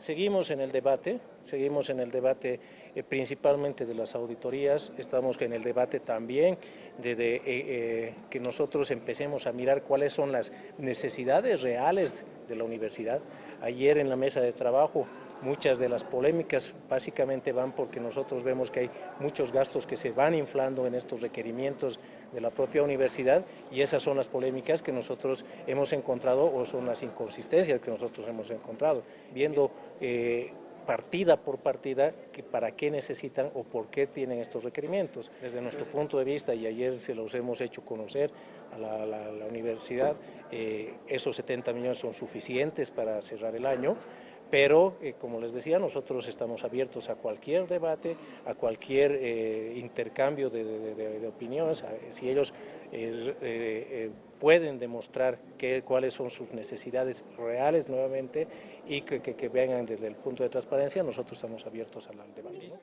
Seguimos en el debate, seguimos en el debate eh, principalmente de las auditorías, estamos en el debate también de, eh, eh, que nosotros empecemos a mirar cuáles son las necesidades reales de la universidad. Ayer en la mesa de trabajo muchas de las polémicas básicamente van porque nosotros vemos que hay muchos gastos que se van inflando en estos requerimientos de la propia universidad y esas son las polémicas que nosotros hemos encontrado o son las inconsistencias que nosotros hemos encontrado. Viendo eh, partida por partida que para qué necesitan o por qué tienen estos requerimientos. Desde nuestro punto de vista, y ayer se los hemos hecho conocer a la, universidad, eh, esos 70 millones son suficientes para cerrar el año, pero eh, como les decía, nosotros estamos abiertos a cualquier debate, a cualquier eh, intercambio de, opiniones, si ellos eh, pueden demostrar cuáles son sus necesidades reales nuevamente y que, que vengan desde el punto de transparencia, nosotros estamos abiertos al debate.